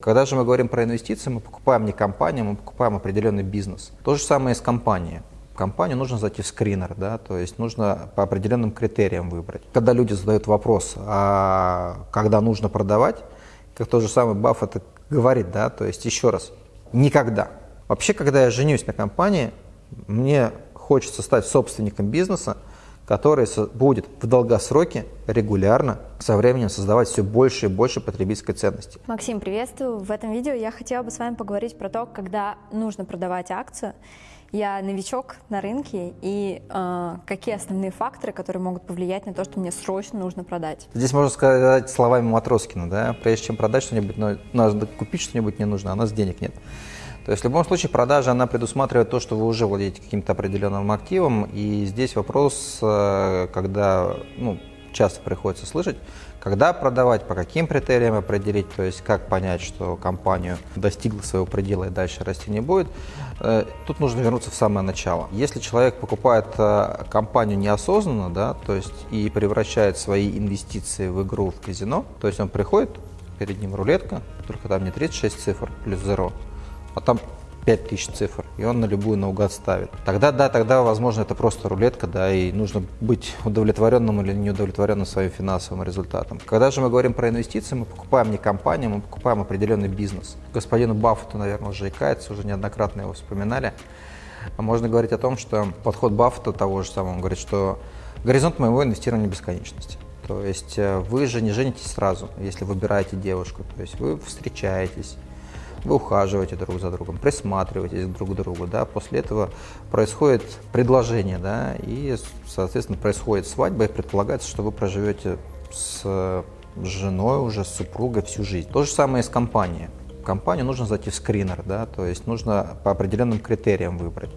Когда же мы говорим про инвестиции, мы покупаем не компанию, мы покупаем определенный бизнес. То же самое и с компанией. Компанию нужно зайти в скринер, да, то есть нужно по определенным критериям выбрать. Когда люди задают вопрос, а когда нужно продавать, как тот же самый Баффет говорит, да, то есть еще раз, никогда. Вообще, когда я женюсь на компании, мне хочется стать собственником бизнеса, который будет в долгосроке регулярно со временем создавать все больше и больше потребительской ценности. Максим, приветствую. В этом видео я хотела бы с вами поговорить про то, когда нужно продавать акцию. Я новичок на рынке, и э, какие основные факторы, которые могут повлиять на то, что мне срочно нужно продать? Здесь можно сказать словами Матроскина, да, прежде чем продать что-нибудь, надо купить что-нибудь не нужно, а у нас денег нет. То есть в любом случае продажа, она предусматривает то, что вы уже владеете каким-то определенным активом, и здесь вопрос, э, когда, ну, часто приходится слышать, когда продавать, по каким критериям определить, то есть как понять, что компанию достигла своего предела и дальше расти не будет. Э, тут нужно вернуться в самое начало. Если человек покупает э, компанию неосознанно, да, то есть и превращает свои инвестиции в игру в казино, то есть он приходит, перед ним рулетка, только там не 36 цифр плюс 0, а там 5000 цифр, и он на любую наугад ставит. Тогда, да, тогда, возможно, это просто рулетка, да, и нужно быть удовлетворенным или неудовлетворенным своим финансовым результатом. Когда же мы говорим про инвестиции, мы покупаем не компанию, мы покупаем определенный бизнес. Господину Баффету, наверное, уже икается, уже неоднократно его вспоминали. Можно говорить о том, что подход Баффета того же самого, он говорит, что горизонт моего инвестирования бесконечности. То есть э, вы же не женитесь сразу, если выбираете девушку. То есть вы встречаетесь, вы ухаживаете друг за другом, присматриваетесь друг к другу, да, после этого происходит предложение, да, и, соответственно, происходит свадьба, и предполагается, что вы проживете с женой уже, с супругой всю жизнь. То же самое и с компанией. В компанию нужно зайти в скринер, да, то есть нужно по определенным критериям выбрать.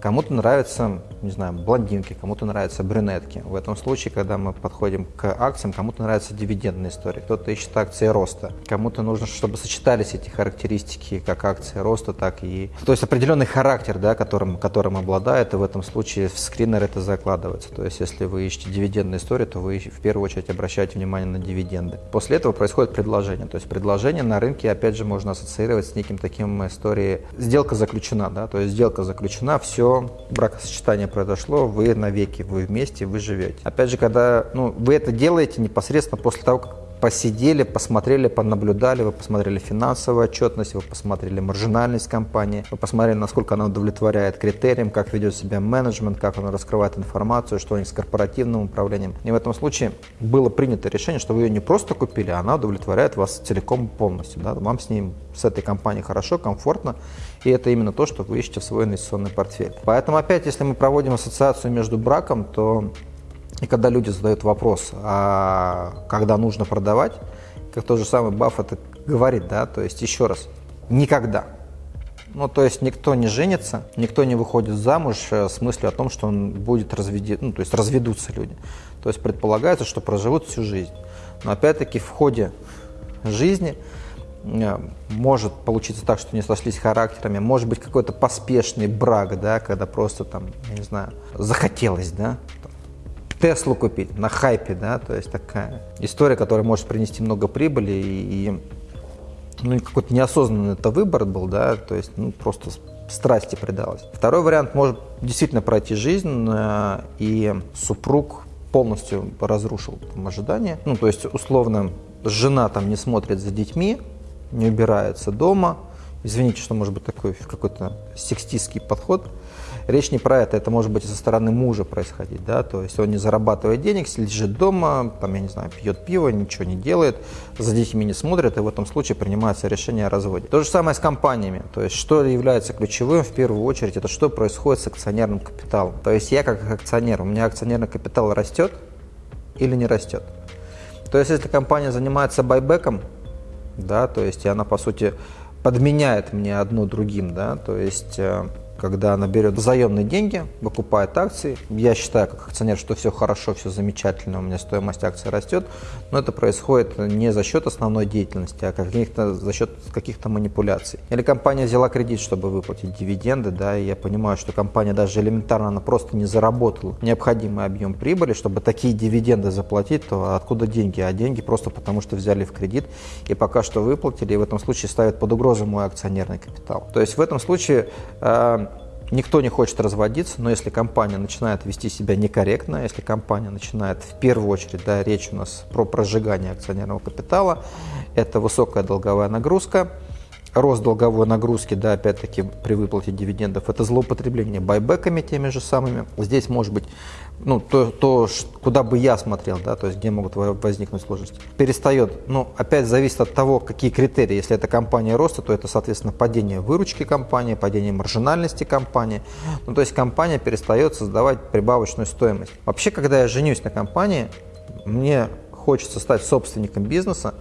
Кому-то нравятся, не знаю, блондинки, кому-то нравятся брюнетки. В этом случае, когда мы подходим к акциям, кому-то нравятся дивидендные истории, кто-то ищет акции роста, кому-то нужно, чтобы сочетались эти характеристики, как акции роста, так и... То есть определенный характер, да, которым, которым обладает, и в этом случае в скринер это закладывается. То есть если вы ищете дивидендные истории, то вы в первую очередь обращаете внимание на дивиденды. После этого происходит предложение. То есть предложение на рынке, опять же, можно ассоциировать с неким таким историей. Сделка заключена, да, то есть сделка заключена, все бракосочетание произошло, вы навеки, вы вместе, вы живете. Опять же, когда ну, вы это делаете непосредственно после того, как посидели, посмотрели, понаблюдали, вы посмотрели финансовую отчетность, вы посмотрели маржинальность компании, вы посмотрели, насколько она удовлетворяет критериям, как ведет себя менеджмент, как он раскрывает информацию, что они с корпоративным управлением. И в этом случае было принято решение, что вы ее не просто купили, а она удовлетворяет вас целиком полностью. Да? Вам с ним, с этой компанией хорошо, комфортно, и это именно то, что вы ищете в свой инвестиционный портфель. Поэтому опять, если мы проводим ассоциацию между браком, то и когда люди задают вопрос, а когда нужно продавать, как тот же самый Баффет говорит, да, то есть еще раз, никогда. Ну, то есть никто не женится, никто не выходит замуж э, с мыслью о том, что он будет разведи, ну, то есть разведутся люди. То есть предполагается, что проживут всю жизнь. Но опять-таки в ходе жизни э, может получиться так, что не сошлись характерами, может быть какой-то поспешный брак, да, когда просто там, я не знаю, захотелось, да, Теслу купить на хайпе, да, то есть такая история, которая может принести много прибыли и, и ну, какой-то неосознанный это выбор был, да, то есть ну, просто страсти предалась. Второй вариант может действительно пройти жизнь, э, и супруг полностью разрушил там, ожидания. Ну, то есть, условно, жена там не смотрит за детьми, не убирается дома. Извините, что может быть такой какой-то сексистский подход. Речь не про это, это может быть и со стороны мужа происходить, да, то есть он не зарабатывает денег, лежит дома, там, я не знаю, пьет пиво, ничего не делает, за детьми не смотрит, и в этом случае принимается решение о разводе. То же самое с компаниями, то есть что является ключевым в первую очередь, это что происходит с акционерным капиталом. То есть я как акционер, у меня акционерный капитал растет или не растет. То есть если компания занимается байбеком, да, то есть и она по сути подменяет мне одно другим, да, то есть э, когда она берет заемные деньги, покупает акции. Я считаю, как акционер, что все хорошо, все замечательно, у меня стоимость акций растет, но это происходит не за счет основной деятельности, а каких-то, за счет каких-то манипуляций. Или компания взяла кредит, чтобы выплатить дивиденды, да, и я понимаю, что компания даже элементарно, она просто не заработала необходимый объем прибыли, чтобы такие дивиденды заплатить, то откуда деньги? А деньги просто потому, что взяли в кредит и пока что выплатили, и в этом случае ставят под угрозу мой акционерный капитал. То есть в этом случае э, Никто не хочет разводиться, но если компания начинает вести себя некорректно, если компания начинает в первую очередь, да, речь у нас про прожигание акционерного капитала, это высокая долговая нагрузка, рост долговой нагрузки, да, опять-таки при выплате дивидендов, это злоупотребление байбеками теми же самыми. Здесь может быть ну, то, то, куда бы я смотрел, да, то есть где могут возникнуть сложности. Перестает, ну, опять зависит от того, какие критерии. Если это компания роста, то это, соответственно, падение выручки компании, падение маржинальности компании. Ну, то есть компания перестает создавать прибавочную стоимость. Вообще, когда я женюсь на компании, мне хочется стать собственником бизнеса,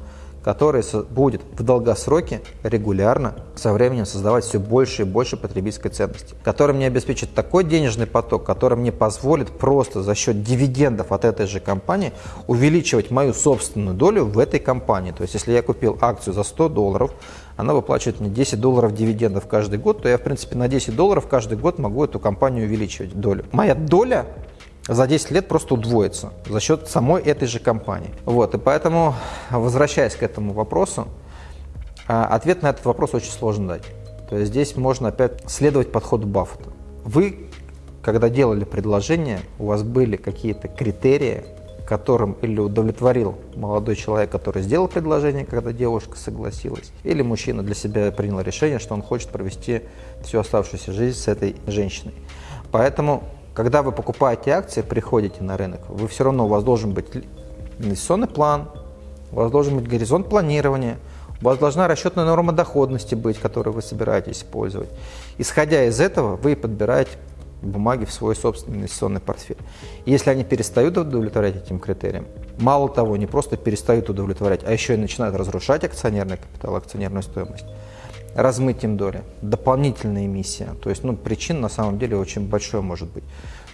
который будет в долгосроке регулярно со временем создавать все больше и больше потребительской ценности, который мне обеспечит такой денежный поток, который мне позволит просто за счет дивидендов от этой же компании увеличивать мою собственную долю в этой компании. То есть, если я купил акцию за 100 долларов, она выплачивает мне 10 долларов дивидендов каждый год, то я, в принципе, на 10 долларов каждый год могу эту компанию увеличивать долю. Моя доля за 10 лет просто удвоится за счет самой этой же компании. Вот, и поэтому, возвращаясь к этому вопросу, а, ответ на этот вопрос очень сложно дать. То есть здесь можно опять следовать подходу Баффета. Вы, когда делали предложение, у вас были какие-то критерии, которым или удовлетворил молодой человек, который сделал предложение, когда девушка согласилась, или мужчина для себя принял решение, что он хочет провести всю оставшуюся жизнь с этой женщиной. Поэтому когда вы покупаете акции, приходите на рынок, вы все равно, у вас должен быть инвестиционный план, у вас должен быть горизонт планирования, у вас должна расчетная норма доходности быть, которую вы собираетесь использовать. Исходя из этого, вы подбираете бумаги в свой собственный инвестиционный портфель. Если они перестают удовлетворять этим критериям, мало того, не просто перестают удовлетворять, а еще и начинают разрушать акционерный капитал, акционерную стоимость, размытием доли, дополнительная эмиссия, то есть ну, причин на самом деле очень большое может быть,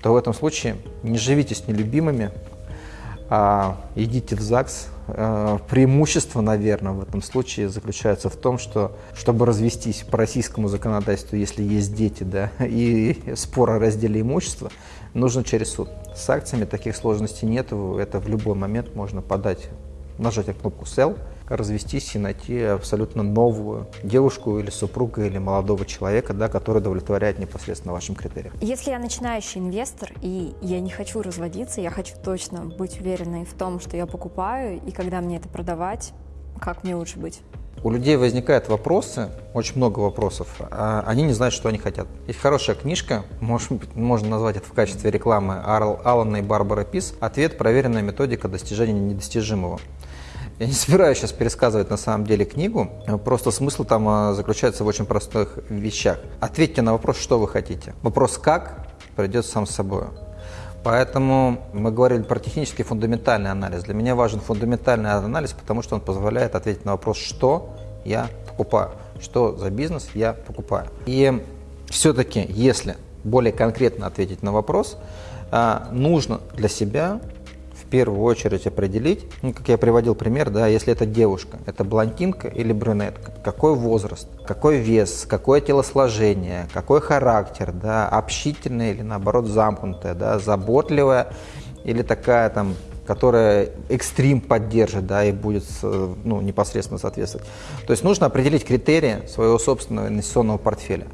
то в этом случае не живите с нелюбимыми, а идите в ЗАГС. А, преимущество, наверное, в этом случае заключается в том, что чтобы развестись по российскому законодательству, если есть дети, да, и спор о разделе имущества, нужно через суд. С акциями таких сложностей нет, это в любой момент можно подать, нажать на кнопку «Sell», развестись и найти абсолютно новую девушку или супруга или молодого человека, да, который удовлетворяет непосредственно вашим критериям. Если я начинающий инвестор и я не хочу разводиться, я хочу точно быть уверенной в том, что я покупаю и когда мне это продавать, как мне лучше быть? У людей возникают вопросы, очень много вопросов, а они не знают, что они хотят. Есть хорошая книжка, может быть, можно назвать это в качестве рекламы Алана и Барбара Пис «Ответ. Проверенная методика достижения недостижимого». Я не собираюсь сейчас пересказывать на самом деле книгу, просто смысл там а, заключается в очень простых вещах. Ответьте на вопрос, что вы хотите. Вопрос «как» придет сам собой. Поэтому мы говорили про технический фундаментальный анализ. Для меня важен фундаментальный анализ, потому что он позволяет ответить на вопрос, что я покупаю, что за бизнес я покупаю. И все-таки, если более конкретно ответить на вопрос, а, нужно для себя в первую очередь определить, ну, как я приводил пример, да, если это девушка, это блондинка или брюнетка, какой возраст, какой вес, какое телосложение, какой характер, да, общительная или наоборот замкнутая, да, заботливая или такая там которая экстрим поддержит, да, и будет ну, непосредственно соответствовать. То есть нужно определить критерии своего собственного инвестиционного портфеля.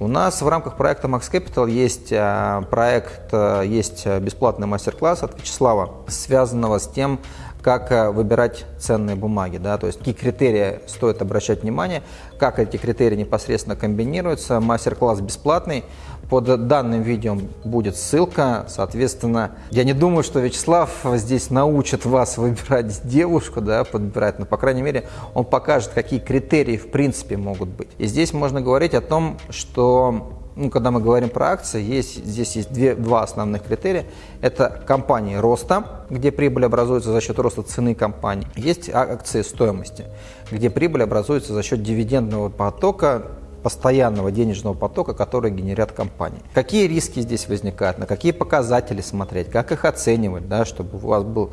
У нас в рамках проекта Max Capital есть э, проект, э, есть бесплатный мастер-класс от Вячеслава, связанного с тем, как э, выбирать ценные бумаги, да, то есть какие критерии стоит обращать внимание, как эти критерии непосредственно комбинируются. Мастер-класс бесплатный, под данным видео будет ссылка, соответственно, я не думаю, что Вячеслав здесь научит вас выбирать девушку, да, подбирать, но, по крайней мере, он покажет, какие критерии в принципе могут быть. И здесь можно говорить о том, что ну, когда мы говорим про акции, есть, здесь есть две, два основных критерия. Это компании роста, где прибыль образуется за счет роста цены компании. Есть акции стоимости, где прибыль образуется за счет дивидендного потока постоянного денежного потока, который генерят компании. Какие риски здесь возникают, на какие показатели смотреть, как их оценивать, да, чтобы у вас был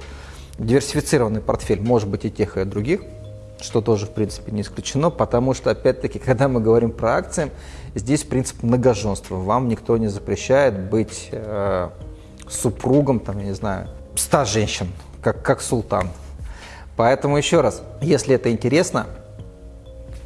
диверсифицированный портфель, может быть и тех, и других, что тоже, в принципе, не исключено, потому что, опять-таки, когда мы говорим про акции, здесь принцип многоженства. Вам никто не запрещает быть э, супругом, там, я не знаю, ста женщин, как, как султан. Поэтому еще раз, если это интересно,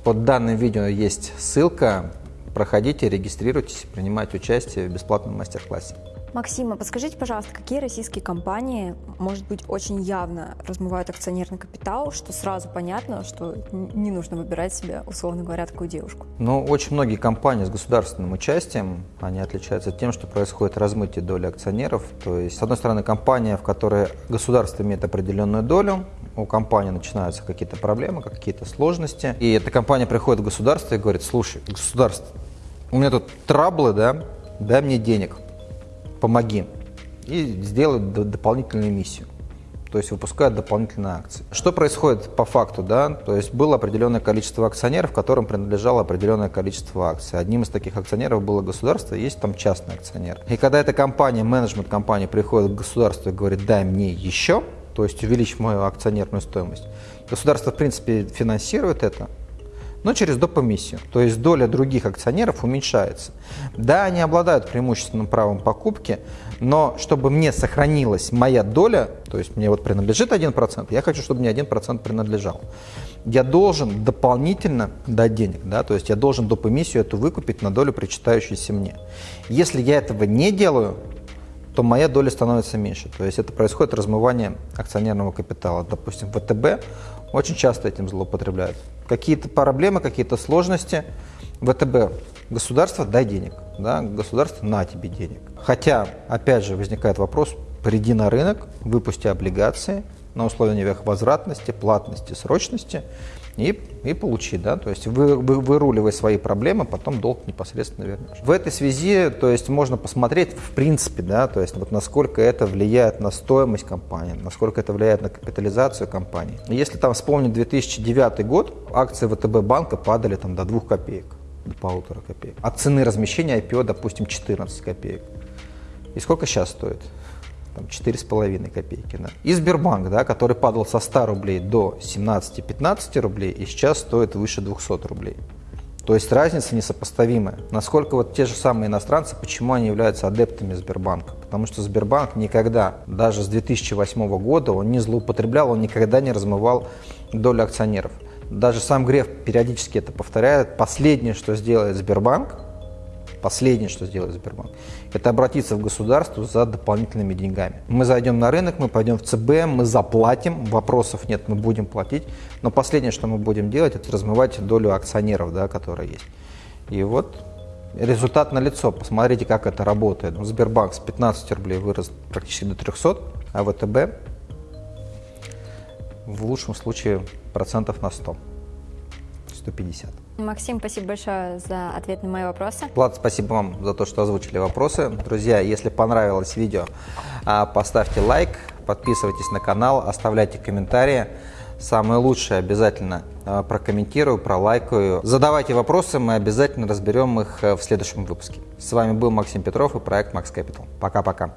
под данным видео есть ссылка, проходите, регистрируйтесь, принимайте участие в бесплатном мастер-классе. Максима, подскажите, пожалуйста, какие российские компании, может быть, очень явно размывают акционерный капитал, что сразу понятно, что не нужно выбирать себе, условно говоря, такую девушку? Ну, очень многие компании с государственным участием, они отличаются тем, что происходит размытие доли акционеров. То есть, с одной стороны, компания, в которой государство имеет определенную долю, у компании начинаются какие-то проблемы, какие-то сложности, и эта компания приходит в государство и говорит, слушай, государство, у меня тут траблы, да, дай мне денег помоги, и сделают дополнительную миссию. То есть выпускают дополнительные акции. Что происходит по факту? Да? То есть было определенное количество акционеров, которым принадлежало определенное количество акций. Одним из таких акционеров было государство, есть там частный акционер. И когда эта компания, менеджмент компании приходит к государству и говорит, дай мне еще, то есть увеличь мою акционерную стоимость, государство в принципе финансирует это, но через допомиссию. То есть доля других акционеров уменьшается. Да, они обладают преимущественным правом покупки, но чтобы мне сохранилась моя доля, то есть мне вот принадлежит 1%, я хочу, чтобы мне 1% принадлежал. Я должен дополнительно дать денег, да, то есть я должен допомиссию эту выкупить на долю, причитающуюся мне. Если я этого не делаю, то моя доля становится меньше. То есть это происходит размывание акционерного капитала. Допустим, ВТБ очень часто этим злоупотребляют. Какие-то проблемы, какие-то сложности, ВТБ, государство, дай денег, да, государство, на тебе денег. Хотя, опять же, возникает вопрос, приди на рынок, выпусти облигации на условиях возвратности, платности, срочности, и, и получи, да, то есть вы, вы, выруливай свои проблемы, потом долг непосредственно вернешь. В этой связи, то есть можно посмотреть в принципе, да, то есть вот насколько это влияет на стоимость компании, насколько это влияет на капитализацию компании. Если там вспомнить 2009 год, акции ВТБ банка падали там до 2 копеек, до полутора копеек. От цены размещения IPO, допустим, 14 копеек. И сколько сейчас стоит? Там, 4,5 копейки. Да. И Сбербанк, да, который падал со 100 рублей до 17-15 рублей и сейчас стоит выше 200 рублей. То есть разница несопоставимая. Насколько вот те же самые иностранцы, почему они являются адептами Сбербанка? Потому что Сбербанк никогда, даже с 2008 года, он не злоупотреблял, он никогда не размывал долю акционеров. Даже сам Греф периодически это повторяет. Последнее, что сделает Сбербанк, Последнее, что сделает Сбербанк, это обратиться в государство за дополнительными деньгами. Мы зайдем на рынок, мы пойдем в ЦБ, мы заплатим, вопросов нет, мы будем платить, но последнее, что мы будем делать, это размывать долю акционеров, да, которая есть. И вот результат на лицо. Посмотрите, как это работает. Сбербанк с 15 рублей вырос практически до 300, а ВТБ в лучшем случае процентов на 100, 150. Максим, спасибо большое за ответ на мои вопросы. Влад, спасибо вам за то, что озвучили вопросы. Друзья, если понравилось видео, а, поставьте лайк, подписывайтесь на канал, оставляйте комментарии. Самое лучшее обязательно а, прокомментирую, пролайкаю. Задавайте вопросы, мы обязательно разберем их э, в следующем выпуске. С вами был Максим Петров и проект Max Capital. Пока-пока.